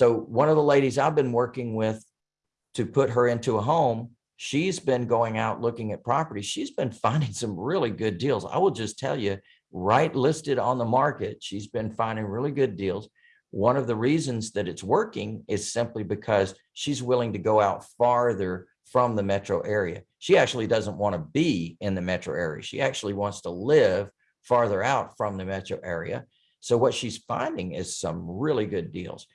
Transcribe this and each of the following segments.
So one of the ladies I've been working with to put her into a home, she's been going out looking at properties. She's been finding some really good deals. I will just tell you, right listed on the market, she's been finding really good deals. One of the reasons that it's working is simply because she's willing to go out farther from the metro area. She actually doesn't want to be in the metro area. She actually wants to live farther out from the metro area. So what she's finding is some really good deals.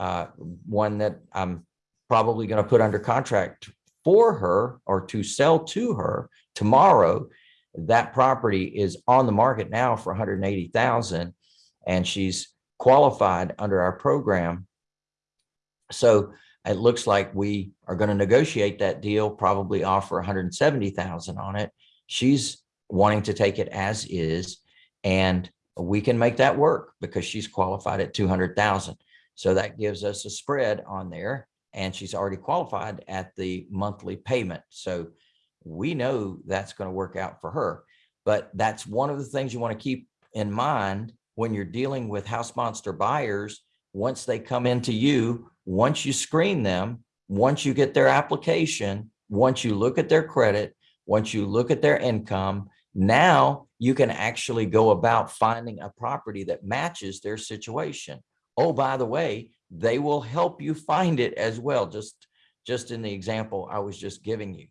Uh, one that I'm probably going to put under contract for her or to sell to her tomorrow. That property is on the market now for 180,000 and she's qualified under our program. So it looks like we are going to negotiate that deal, probably offer 170,000 on it. She's wanting to take it as is and we can make that work because she's qualified at 200,000. So that gives us a spread on there and she's already qualified at the monthly payment. So we know that's going to work out for her. But that's one of the things you want to keep in mind when you're dealing with house monster buyers. Once they come into you, once you screen them, once you get their application, once you look at their credit, once you look at their income, now you can actually go about finding a property that matches their situation. Oh, by the way, they will help you find it as well. Just, just in the example I was just giving you.